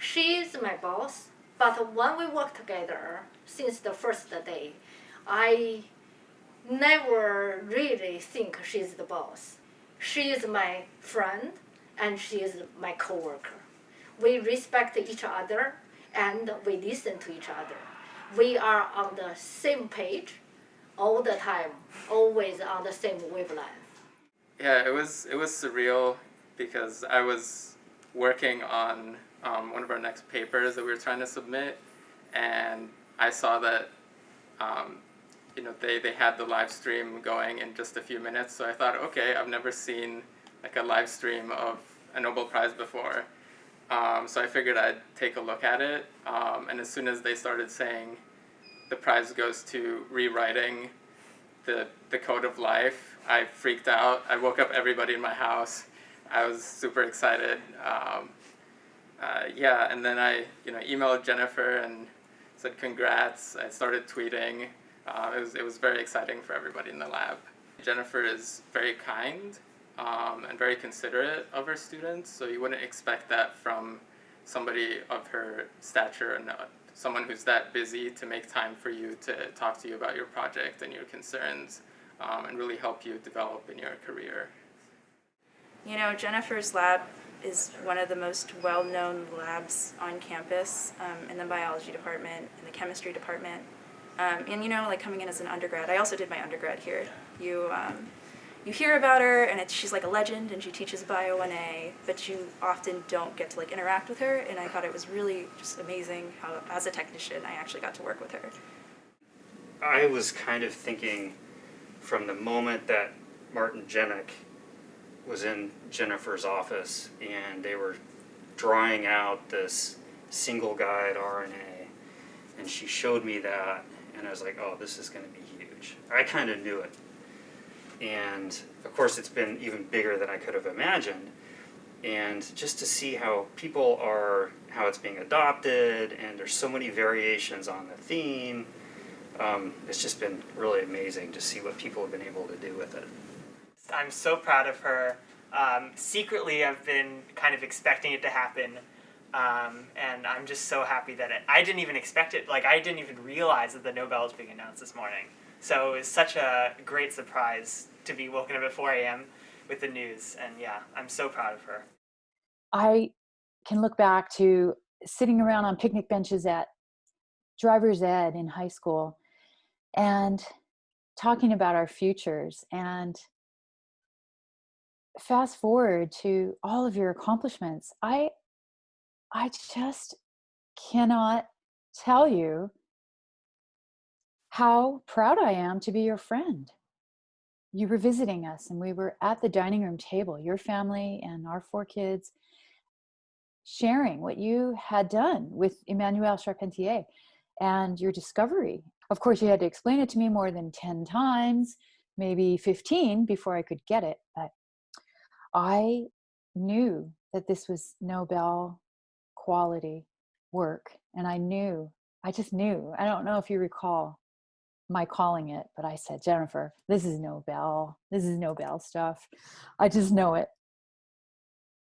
She is my boss, but when we work together since the first day, I never really think she's the boss. She is my friend and she is my coworker. We respect each other and we listen to each other. We are on the same page all the time, always on the same wavelength. Yeah, it was it was surreal because I was working on um, one of our next papers that we were trying to submit, and I saw that um, you know they, they had the live stream going in just a few minutes. So I thought, okay, I've never seen like a live stream of a Nobel Prize before. Um, so I figured I'd take a look at it, um, and as soon as they started saying the prize goes to rewriting the, the code of life, I freaked out. I woke up everybody in my house. I was super excited. Um, uh, yeah, and then I you know emailed Jennifer and said congrats. I started tweeting. Uh, it, was, it was very exciting for everybody in the lab. Jennifer is very kind um, and very considerate of her students, so you wouldn't expect that from somebody of her stature and uh, someone who's that busy to make time for you to talk to you about your project and your concerns um, and really help you develop in your career. You know, Jennifer's lab is one of the most well-known labs on campus um, in the biology department, in the chemistry department. Um, and you know, like coming in as an undergrad, I also did my undergrad here. You um, you hear about her and she's like a legend and she teaches Bio 1A, but you often don't get to like interact with her and I thought it was really just amazing how as a technician I actually got to work with her. I was kind of thinking from the moment that Martin Jinek was in Jennifer's office and they were drawing out this single guide RNA and she showed me that and I was like, oh, this is going to be huge. I kind of knew it. And of course it's been even bigger than I could have imagined. And just to see how people are how it's being adopted and there's so many variations on the theme um, it's just been really amazing to see what people have been able to do with it I'm so proud of her um, secretly I've been kind of expecting it to happen um, and I'm just so happy that it, I didn't even expect it like I didn't even realize that the Nobel was being announced this morning so it was such a great surprise to be woken up at 4 a.m. with the news. And yeah, I'm so proud of her. I can look back to sitting around on picnic benches at driver's ed in high school and talking about our futures and fast forward to all of your accomplishments i i just cannot tell you how proud i am to be your friend you were visiting us and we were at the dining room table, your family and our four kids, sharing what you had done with Emmanuelle Charpentier and your discovery. Of course, you had to explain it to me more than 10 times, maybe 15 before I could get it. But I knew that this was Nobel quality work. And I knew, I just knew. I don't know if you recall my calling it, but I said, Jennifer, this is Nobel. This is Nobel stuff. I just know it.